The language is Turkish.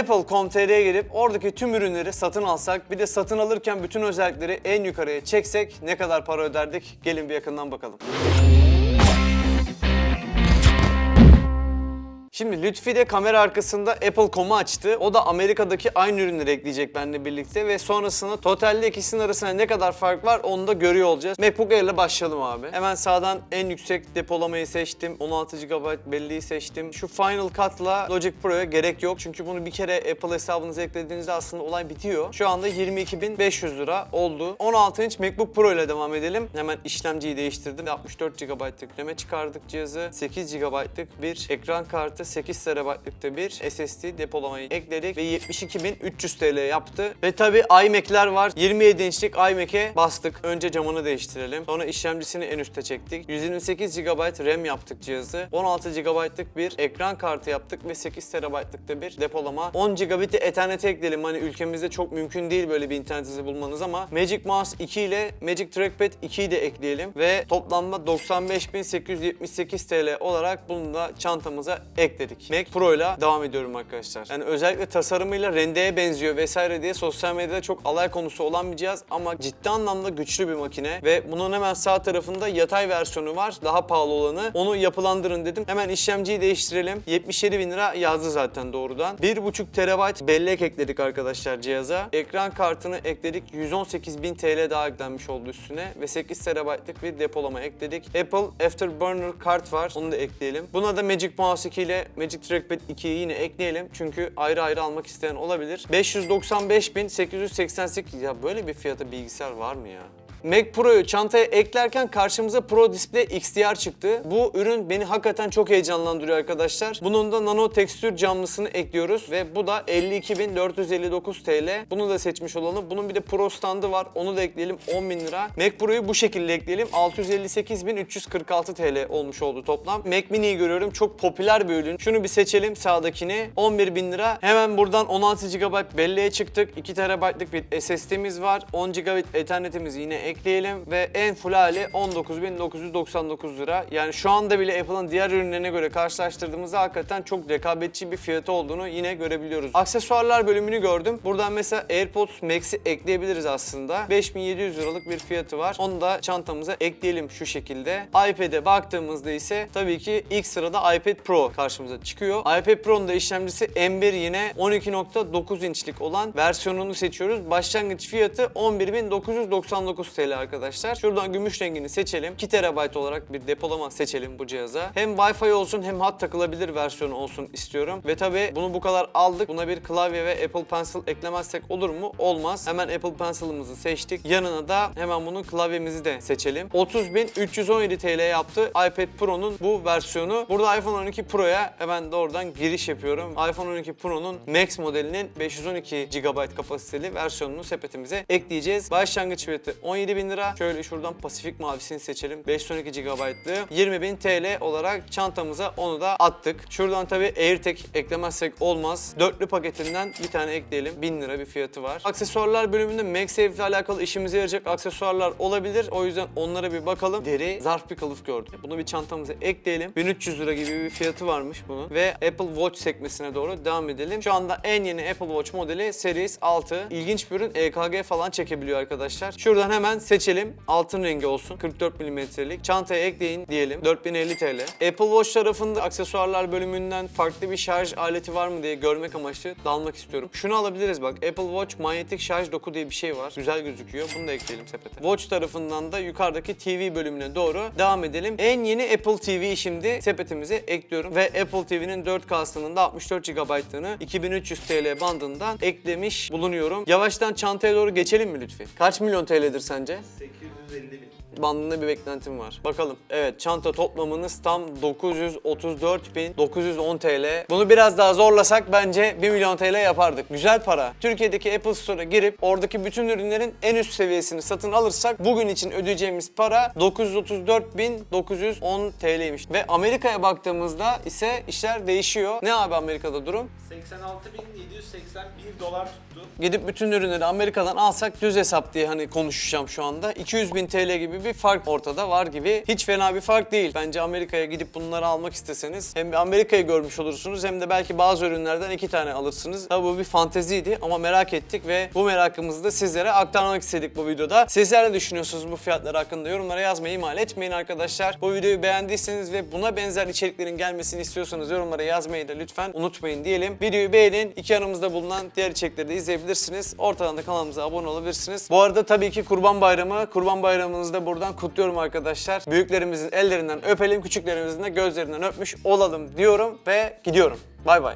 Apple.com.tr'ye girip oradaki tüm ürünleri satın alsak, bir de satın alırken bütün özellikleri en yukarıya çeksek ne kadar para öderdik? Gelin bir yakından bakalım. Şimdi Lütfi de kamera arkasında Apple.com'u açtı. O da Amerika'daki aynı ürünleri ekleyecek benimle birlikte ve sonrasında totalde ikisinin arasında ne kadar fark var onu da görüyor olacağız. MacBook Air ile başlayalım abi. Hemen sağdan en yüksek depolamayı seçtim. 16 GB belleği seçtim. Şu Final Cut'la Logic Pro'ya gerek yok. Çünkü bunu bir kere Apple hesabınıza eklediğinizde aslında olay bitiyor. Şu anda 22.500 lira oldu. 16 inç MacBook Pro ile devam edelim. Hemen işlemciyi değiştirdim. 64 GB'lık yükleme çıkardık cihazı. 8 GB'lık bir ekran kartı, 8 TB'lık da bir SSD depolamayı ekledik ve 72.300 TL yaptı. Ve tabi iMac'ler var. 27 inçlik iMac'e bastık. Önce camını değiştirelim. Sonra işlemcisini en üste çektik. 128 GB RAM yaptık cihazı. 16 GB'lık bir ekran kartı yaptık ve 8 TB'lık da bir depolama. 10 GB Ethernet ekleyelim. Hani ülkemizde çok mümkün değil böyle bir internet bulmanız ama Magic Mouse 2 ile Magic Trackpad 2'yi de ekleyelim ve toplamda 95.878 TL olarak bunu da çantamıza ekledik. Mac Pro ile devam ediyorum arkadaşlar. Yani özellikle tasarımıyla rendeye benziyor vesaire diye sosyal medyada çok alay konusu olan bir cihaz ama ciddi anlamda güçlü bir makine ve bunun hemen sağ tarafında yatay versiyonu var. Daha pahalı olanı. Onu yapılandırın dedim. Hemen işlemciyi değiştirelim. 77 bin lira yazdı zaten doğrudan. 1.5 TB bellek ekledik arkadaşlar cihaza. Ekran kartını ekledik. 118 bin TL daha eklenmiş oldu üstüne ve 8 TB'lık bir depolama ekledik. Apple Afterburner kart var. Onu da ekleyelim. Buna da Magic Mouse 2 ile Magic Trackpad 2'yi yine ekleyelim. Çünkü ayrı ayrı almak isteyen olabilir. 595.888 ya böyle bir fiyata bilgisayar var mı ya? Mac Pro'yu çantaya eklerken karşımıza Pro Display XDR çıktı. Bu ürün beni hakikaten çok heyecanlandırıyor arkadaşlar. Bunun da nano tekstür camlısını ekliyoruz ve bu da 52.459 TL. Bunu da seçmiş olalım. Bunun bir de Pro standı var. Onu da ekleyelim 10.000 lira. Mac Pro'yu bu şekilde ekleyelim. 658.346 TL olmuş oldu toplam. Mac Mini'yi görüyorum. Çok popüler bir ürün. Şunu bir seçelim sağdakini. 11.000 lira. Hemen buradan 16 GB belleğe çıktık. 2 TB'lık bir SSD'miz var. 10 GB Ethernet'imizi yine ekleyelim ve en full hali 19.999 lira. Yani şu anda bile Apple'ın diğer ürünlerine göre karşılaştırdığımızda hakikaten çok rekabetçi bir fiyatı olduğunu yine görebiliyoruz. Aksesuarlar bölümünü gördüm. Buradan mesela AirPods Max'i ekleyebiliriz aslında. 5700 liralık bir fiyatı var. Onu da çantamıza ekleyelim şu şekilde. iPad'e baktığımızda ise tabii ki ilk sırada iPad Pro karşımıza çıkıyor. iPad Pro'nun da işlemcisi M1 yine 12.9 inçlik olan versiyonunu seçiyoruz. Başlangıç fiyatı 11.999 TL arkadaşlar. Şuradan gümüş rengini seçelim. 2 TB olarak bir depolama seçelim bu cihaza. Hem Wi-Fi olsun hem hat takılabilir versiyonu olsun istiyorum. Ve tabii bunu bu kadar aldık. Buna bir klavye ve Apple Pencil eklemezsek olur mu? Olmaz. Hemen Apple Pencil'ımızı seçtik. Yanına da hemen bunun klavyemizi de seçelim. 30.317 TL yaptı iPad Pro'nun bu versiyonu. Burada iPhone 12 Pro'ya hemen doğrudan giriş yapıyorum. iPhone 12 Pro'nun Max modelinin 512 GB kapasiteli versiyonunu sepetimize ekleyeceğiz. Başlangıç fiyatı 17.000 lira. Şöyle şuradan Pasifik mavisini seçelim. 512 GB'lı 20.000 TL olarak çantamıza onu da attık. Şuradan tabii AirTag eklemezsek olmaz. Dörtlü paketinden bir tane ekleyelim. 1000 lira bir fiyatı var. Aksesuarlar bölümünde MagSafe ile alakalı işimize yarayacak aksesuarlar olabilir. O yüzden onlara bir bakalım. Deri zarf bir kılıf gördüm. Bunu bir çantamıza ekleyelim. 1300 lira gibi bir fiyatı varmış bunun. Ve Apple Watch sekmesine doğru devam edelim. Şu anda en yeni Apple Watch modeli Series 6. İlginç bir ürün. EKG falan çekebiliyor arkadaşlar. Şuradan hemen seçelim. Altın rengi olsun. 44 mm'lik. Çantaya ekleyin diyelim. 4050 TL. Apple Watch tarafında aksesuarlar bölümünden farklı bir şarj aleti var mı diye görmek amaçlı dalmak istiyorum. Şunu alabiliriz bak. Apple Watch manyetik şarj doku diye bir şey var. Güzel gözüküyor. Bunu da ekleyelim sepete. Watch tarafından da yukarıdaki TV bölümüne doğru devam edelim. En yeni Apple TV şimdi sepetimize ekliyorum ve Apple TV'nin 4K'sının da 64 GB'lığını 2300 TL bandından eklemiş bulunuyorum. Yavaştan çantaya doğru geçelim mi lütfen? Kaç milyon TL'dir sence? 850 bin. bandında bir beklentim var. Bakalım. Evet çanta toplamınız tam 934.910 TL. Bunu biraz daha zorlasak bence 1 milyon TL yapardık. Güzel para. Türkiye'deki Apple Store'a girip oradaki bütün ürünlerin en üst seviyesini satın alırsak bugün için ödeyeceğimiz para 934.910 TL'ymiş. Ve Amerika'ya baktığımızda ise işler değişiyor. Ne abi Amerika'da durum? 86.781 dolar tuttu. Gidip bütün ürünleri Amerika'dan alsak düz hesap diye hani konuşacağım şu anda. 200 bin TL gibi bir fark ortada var gibi. Hiç fena bir fark değil. Bence Amerika'ya gidip bunları almak isteseniz hem Amerika'yı görmüş olursunuz hem de belki bazı ürünlerden iki tane alırsınız. Tabii bu bir fanteziydi ama merak ettik ve bu merakımızı da sizlere aktarmak istedik bu videoda. Sizler ne düşünüyorsunuz bu fiyatlar hakkında? Yorumlara yazmayı ihmal etmeyin arkadaşlar. Bu videoyu beğendiyseniz ve buna benzer içeriklerin gelmesini istiyorsanız yorumlara yazmayı da lütfen unutmayın diyelim. Videoyu beğenin. İki yanımızda bulunan diğer içerikleri de izleyebilirsiniz. Ortadan da kanalımıza abone olabilirsiniz. Bu arada tabii ki Kurban Bayramı. Kurban Bayramınızı da buradan kutluyorum arkadaşlar. Büyüklerimizin ellerinden öpelim, küçüklerimizin de gözlerinden öpmüş olalım diyorum ve gidiyorum. Bay bay.